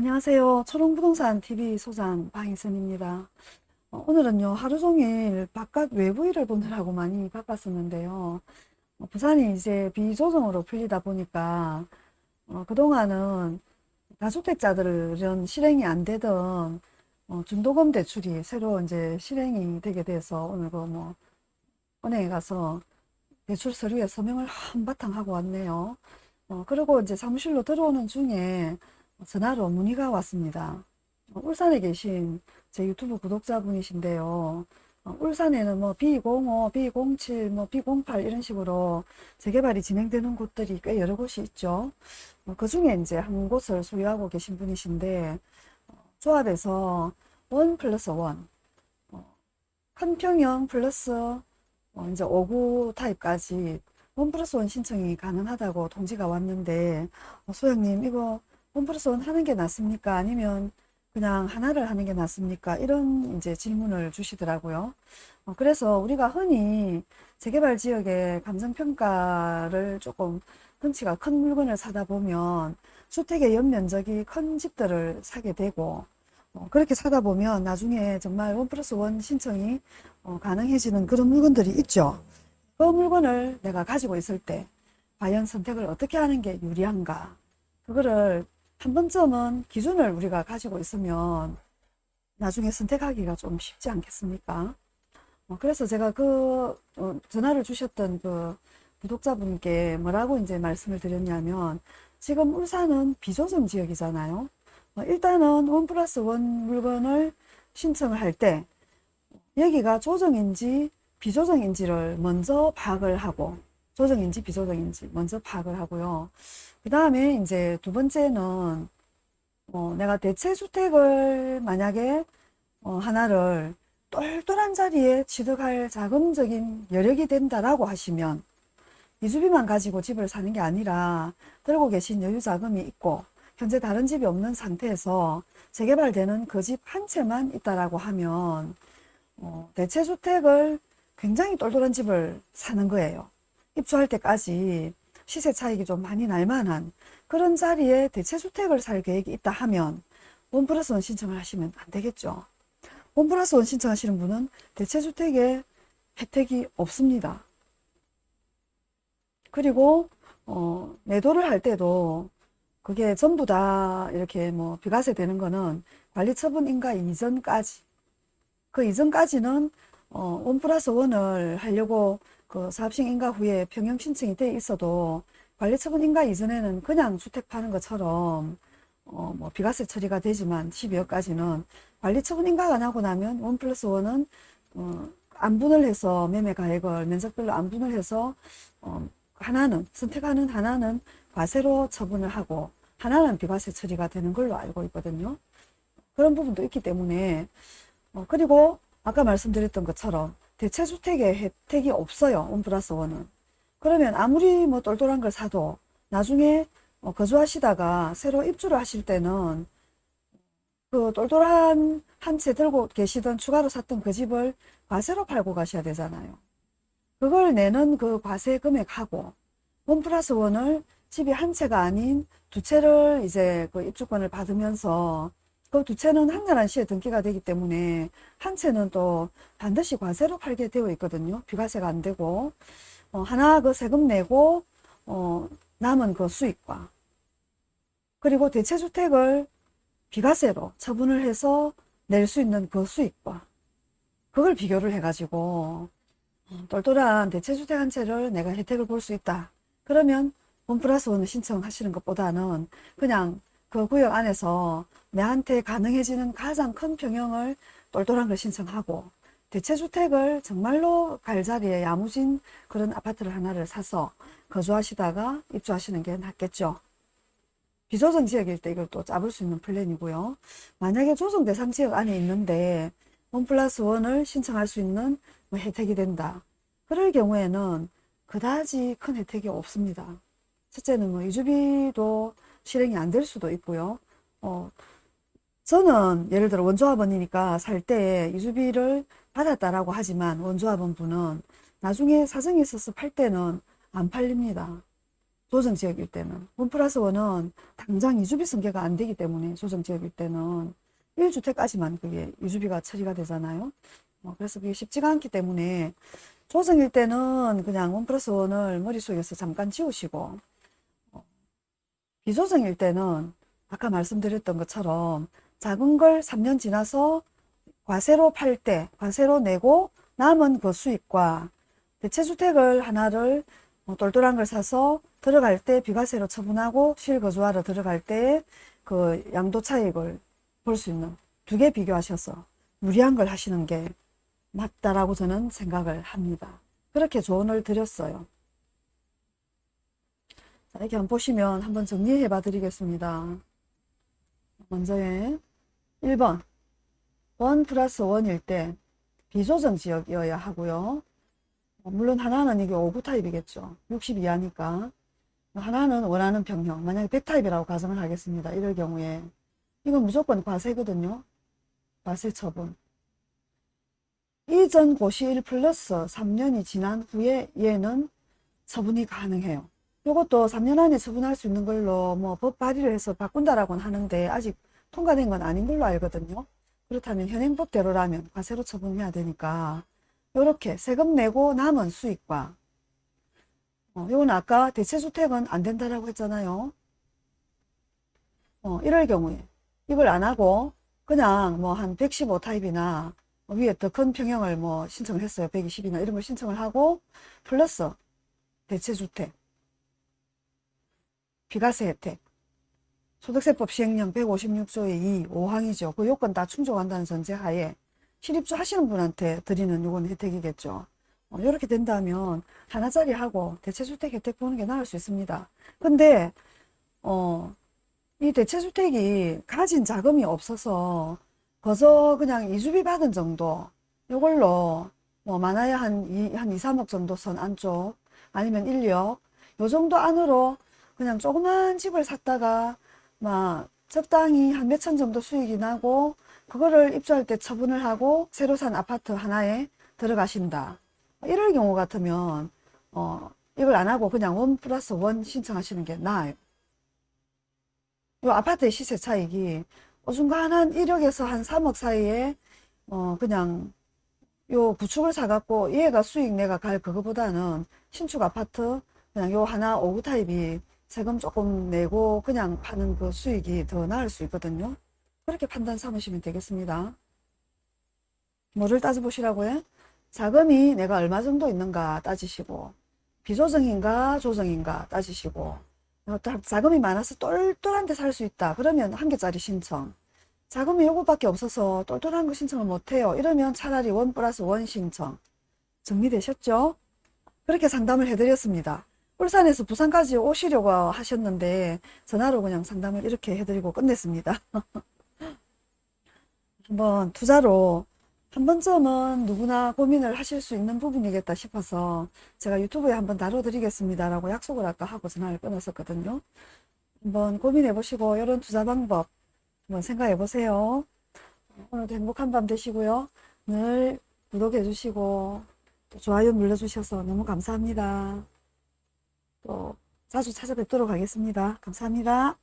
안녕하세요. 초롱부동산 TV 소장 방희선입니다. 어, 오늘은요 하루 종일 바깥 외부 일을 보느라고 많이 바빴었는데요. 어, 부산이 이제 비조정으로 풀리다 보니까 어, 그동안은 다주택자들은 실행이 안 되던 어, 중도금 대출이 새로 이제 실행이 되게 돼서 오늘 그뭐 은행에 가서 대출 서류에 서명을 한바탕 하고 왔네요. 어, 그리고 이제 사무실로 들어오는 중에 전화로 문의가 왔습니다. 어, 울산에 계신 제 유튜브 구독자분이신데요. 어, 울산에는 뭐 B05, B07, 뭐 B08 이런 식으로 재개발이 진행되는 곳들이 꽤 여러 곳이 있죠. 어, 그 중에 이제 한 곳을 소유하고 계신 분이신데 조합에서 원 플러스 원, 큰 평형 플러스 이제 5구 타입까지 one plus one 신청이 가능하다고 통지가 왔는데 소장님 이거 one plus one 하는 게 낫습니까? 아니면 그냥 하나를 하는 게 낫습니까? 이런 이제 질문을 주시더라고요. 어, 그래서 우리가 흔히 재개발 지역의 감정평가를 조금 덩치가 큰 물건을 사다 보면 주택의 연면적이 큰 집들을 사게 되고 어, 그렇게 사다 보면 나중에 정말 one plus one 신청이 어, 가능해지는 그런 물건들이 있죠. 그 물건을 내가 가지고 있을 때 과연 선택을 어떻게 하는 게 유리한가 그거를 한 번쯤은 기준을 우리가 가지고 있으면 나중에 선택하기가 좀 쉽지 않겠습니까? 어, 그래서 제가 그 어, 전화를 주셨던 그 구독자분께 뭐라고 이제 말씀을 드렸냐면 지금 울산은 비조정 지역이잖아요. 어, 일단은 원 플러스 원 물건을 신청을 할 때 여기가 조정인지 비조정인지를 먼저 파악을 하고 조정인지 비조정인지 먼저 파악을 하고요. 그 다음에 이제 두 번째는 어, 내가 대체주택을 만약에 어, 하나를 똘똘한 자리에 취득할 자금적인 여력이 된다라고 하시면 이주비만 가지고 집을 사는 게 아니라 들고 계신 여유 자금이 있고 현재 다른 집이 없는 상태에서 재개발되는 그 집 한 채만 있다라고 하면 어, 대체주택을 굉장히 똘똘한 집을 사는 거예요. 입주할 때까지 시세 차익이 좀 많이 날 만한 그런 자리에 대체주택을 살 계획이 있다 하면 원 플러스 원 신청을 하시면 안 되겠죠. 원 플러스 원 신청하시는 분은 대체주택에 혜택이 없습니다. 그리고 어, 매도를 할 때도 그게 전부 다 이렇게 뭐 비과세 되는 거는 관리처분 인가 이전까지 그 이전까지는 어, 원 플러스 원을 하려고 그 사업식 인가 후에 평형 신청이 돼 있어도 관리처분 인가 이전에는 그냥 주택 파는 것처럼 어, 뭐 비과세 처리가 되지만 12억까지는 관리처분 인가가 나고 나면 원 플러스 원은 어, 안분을 해서 매매 가액을 면적별로 안분을 해서 어, 하나는 선택하는 하나는 과세로 처분을 하고 하나는 비과세 처리가 되는 걸로 알고 있거든요. 그런 부분도 있기 때문에 어, 그리고 아까 말씀드렸던 것처럼 대체주택에 혜택이 없어요. 원 플러스 원은. 그러면 아무리 뭐 똘똘한 걸 사도 나중에 어, 거주하시다가 새로 입주를 하실 때는 그 똘똘한 한 채 들고 계시던 추가로 샀던 그 집을 과세로 팔고 가셔야 되잖아요. 그걸 내는 그 과세 금액하고 원 플러스 원을 집이 한 채가 아닌 두 채를 이제 그 입주권을 받으면서 그 두 채는 한가란 시에 등기가 되기 때문에 한 채는 또 반드시 과세로 팔게 되어 있거든요. 비과세가 안 되고 어, 하나 그 세금 내고 어, 남은 그 수익과 그리고 대체주택을 비과세로 처분을 해서 낼 수 있는 그 수익과 그걸 비교를 해가지고 어, 똘똘한 대체주택 한 채를 내가 혜택을 볼 수 있다. 그러면 원 플러스 원을 신청하시는 것보다는 그냥 그 구역 안에서 내한테 가능해지는 가장 큰 평형을 똘똘한 걸 신청하고 대체주택을 정말로 갈 자리에 야무진 그런 아파트를 하나를 사서 거주하시다가 입주하시는 게 낫겠죠. 비조정 지역일 때 이걸 또 잡을 수 있는 플랜이고요. 만약에 조정 대상 지역 안에 있는데 원 플러스 원을 신청할 수 있는 뭐 혜택이 된다. 그럴 경우에는 그다지 큰 혜택이 없습니다. 첫째는 뭐 이주비도 실행이 안 될 수도 있고요. 어, 저는 예를 들어 원조합원이니까 살때 이주비를 받았다라고 하지만 원조합원 분은 나중에 사정이 있어서 팔 때는 안 팔립니다. 조정지역일 때는. 원 플러스 원은 당장 이주비 승계가 안 되기 때문에 조정지역일 때는 1주택까지만 그게 이주비가 처리가 되잖아요. 어, 그래서 그게 쉽지가 않기 때문에 조정일 때는 그냥 원 플러스 원을 머릿속에서 잠깐 지우시고 어, 비조정일 때는 아까 말씀드렸던 것처럼 작은 걸 3년 지나서 과세로 팔 때 과세로 내고 남은 그 수익과 대체주택을 하나를 뭐 똘똘한 걸 사서 들어갈 때 비과세로 처분하고 실거주하러 들어갈 때 그 양도 차익을 볼 수 있는 두 개 비교하셔서 무리한 걸 하시는 게 맞다라고 저는 생각을 합니다. 그렇게 조언을 드렸어요. 자, 이렇게 한번 보시면 한번 정리해 봐 드리겠습니다. 먼저에 1번 one plus one일 때 비조정 지역이어야 하고요. 어, 물론 하나는 이게 5구 타입이겠죠. 60 이하니까. 하나는 원하는 평형. 만약에 100 타입이라고 가정을 하겠습니다. 이럴 경우에. 이건 무조건 과세거든요. 과세 처분. 이전 고시일 플러스 3년이 지난 후에 얘는 처분이 가능해요. 이것도 3년 안에 처분할 수 있는 걸로 뭐 법 발의를 해서 바꾼다라고는 하는데 아직 통과된 건 아닌 걸로 알거든요. 그렇다면 현행법대로라면 과세로 처분해야 되니까 이렇게 세금 내고 남은 수익과 어, 이건 아까 대체주택은 안 된다라고 했잖아요. 어, 이럴 경우에 이걸 안 하고 그냥 뭐 한 115 타입이나 위에 더 큰 평형을 뭐 신청을 했어요. 120이나 이런 걸 신청을 하고 플러스 대체주택 비과세 혜택 소득세법 시행령 156조의 2, 5항이죠. 그 요건 다 충족한다는 전제하에 실입주 하시는 분한테 드리는 요건 혜택이겠죠. 어, 이렇게 된다면 하나짜리 하고 대체주택 혜택 보는 게 나을 수 있습니다. 근데 어, 이 대체주택이 가진 자금이 없어서 거저 그냥 이주비 받은 정도 요걸로 뭐 많아야 한 2, 한 2, 3억 정도 선 안쪽 아니면 1억 요 정도 안으로 그냥 조그만 집을 샀다가 막 적당히 한 몇천 정도 수익이 나고 그거를 입주할 때 처분을 하고 새로 산 아파트 하나에 들어가신다. 이럴 경우 같으면 어 이걸 안 하고 그냥 원 플러스 원 신청하시는 게 나아요. 요 아파트의 시세 차익이 어중간 한 1억에서 한 3억 사이에 어 그냥 요 구축을 사갖고 얘가 수익 내가 갈 그거보다는 신축 아파트 그냥 요 하나 5구 타입이 세금 조금 내고 그냥 파는 그 수익이 더 나을 수 있거든요. 그렇게 판단 삼으시면 되겠습니다. 뭐를 따져보시라고요? 자금이 내가 얼마 정도 있는가 따지시고 비조정인가 조정인가 따지시고 어, 자금이 많아서 똘똘한 데 살 수 있다. 그러면 한 개짜리 신청. 자금이 요거밖에 없어서 똘똘한 거 신청을 못해요. 이러면 차라리 원 플러스 원 신청. 정리되셨죠? 그렇게 상담을 해드렸습니다. 울산에서 부산까지 오시려고 하셨는데 전화로 그냥 상담을 이렇게 해드리고 끝냈습니다. 한번 투자로 한 번쯤은 누구나 고민을 하실 수 있는 부분이겠다 싶어서 제가 유튜브에 한번 다뤄드리겠습니다 라고 약속을 아까 하고 전화를 끊었었거든요. 한번 고민해 보시고 이런 투자 방법 한번 생각해 보세요. 오늘도 행복한 밤 되시고요. 늘 구독해 주시고 또 좋아요 눌러주셔서 너무 감사합니다. 또 자주 찾아뵙도록 하겠습니다. 감사합니다.